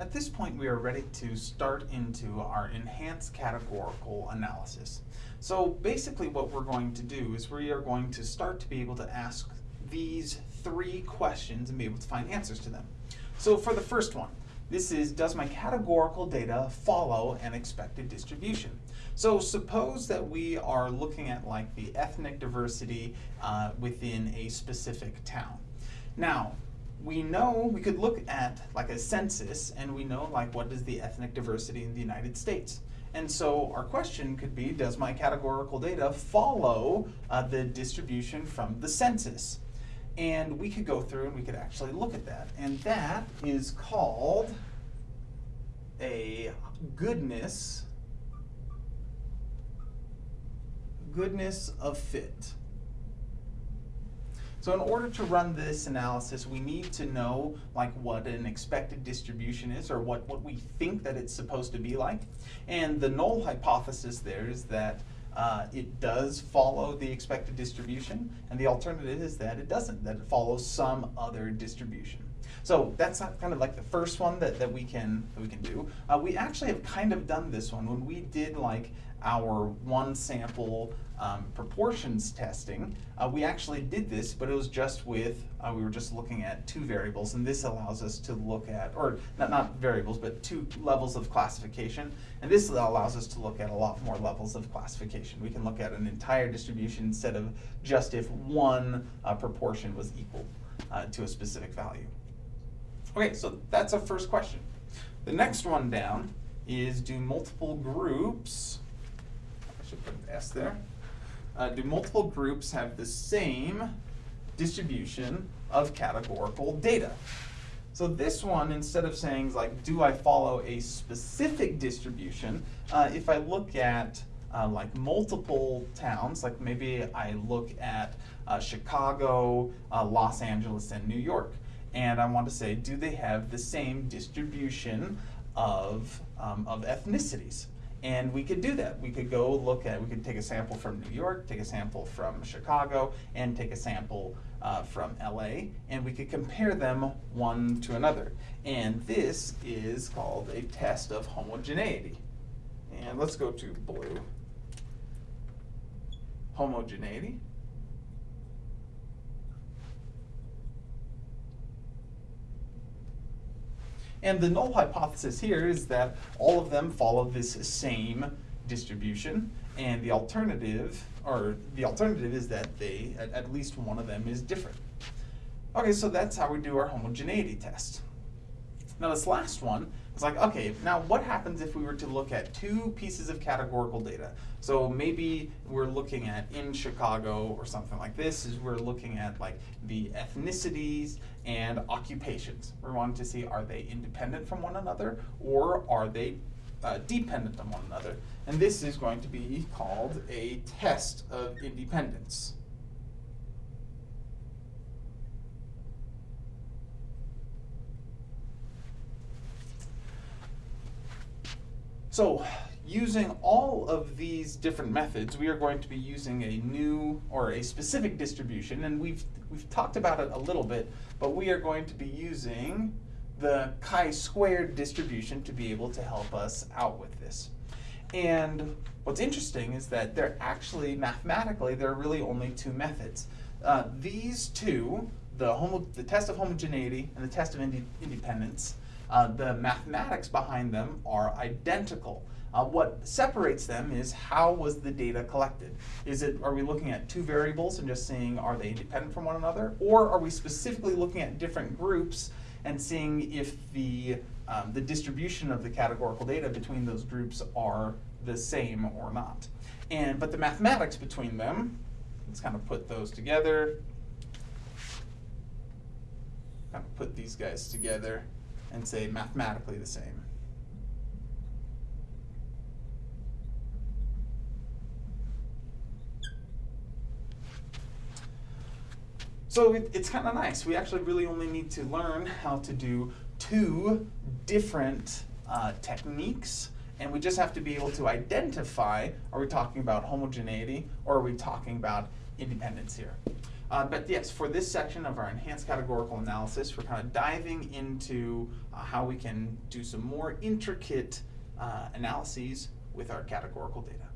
At this point, we are ready to start into our enhanced categorical analysis. So basically what we're going to do is we are going to start to be able to ask these three questions and be able to find answers to them. So for the first one, this is, does my categorical data follow an expected distribution? So suppose that we are looking at like the ethnic diversity uh, within a specific town. Now, we know, we could look at like a census and we know like what is the ethnic diversity in the United States. And so our question could be, does my categorical data follow uh, the distribution from the census? And we could go through and we could actually look at that. And that is called a goodness, goodness of fit. So in order to run this analysis, we need to know like what an expected distribution is or what, what we think that it's supposed to be like. And the null hypothesis there is that uh, it does follow the expected distribution, and the alternative is that it doesn't, that it follows some other distribution. So that's kind of like the first one that, that we can that we can do. Uh, we actually have kind of done this one when we did like our one sample um, proportions testing. Uh, we actually did this, but it was just with, uh, we were just looking at two variables, and this allows us to look at, or not, not variables, but two levels of classification. And this allows us to look at a lot more levels of classification. We can look at an entire distribution instead of just if one uh, proportion was equal uh, to a specific value. Okay, so that's our first question. The next one down is do multiple groups, I should put an S there, uh, do multiple groups have the same distribution of categorical data? So this one, instead of saying like, do I follow a specific distribution, uh, if I look at uh, like multiple towns, like maybe I look at uh, Chicago, uh, Los Angeles, and New York, and I want to say, do they have the same distribution of, um, of ethnicities? And we could do that. We could go look at, we could take a sample from New York, take a sample from Chicago, and take a sample uh, from LA, and we could compare them one to another. And this is called a test of homogeneity. And let's go to blue. Homogeneity. And the null hypothesis here is that all of them follow this same distribution, and the alternative, or the alternative is that they, at, at least one of them is different. Okay, so that's how we do our homogeneity test. Now this last one is like, okay, now what happens if we were to look at two pieces of categorical data? So maybe we're looking at in Chicago or something like this, is we're looking at like the ethnicities and occupations. We're wanting to see are they independent from one another or are they uh, dependent on one another. And this is going to be called a test of independence. So using all of these different methods, we are going to be using a new or a specific distribution, and we've, we've talked about it a little bit, but we are going to be using the chi-squared distribution to be able to help us out with this. And what's interesting is that there actually, mathematically, there are really only two methods. Uh, these two, the, homo the test of homogeneity and the test of ind independence, uh, the mathematics behind them are identical. Uh, what separates them is how was the data collected? Is it, are we looking at two variables and just seeing are they independent from one another? Or are we specifically looking at different groups and seeing if the, um, the distribution of the categorical data between those groups are the same or not? And, but the mathematics between them, let's kind of put those together, kind of put these guys together and say mathematically the same. So it, it's kind of nice. We actually really only need to learn how to do two different uh, techniques and we just have to be able to identify, are we talking about homogeneity or are we talking about independence here? Uh, but yes, for this section of our enhanced categorical analysis, we're kind of diving into uh, how we can do some more intricate uh, analyses with our categorical data.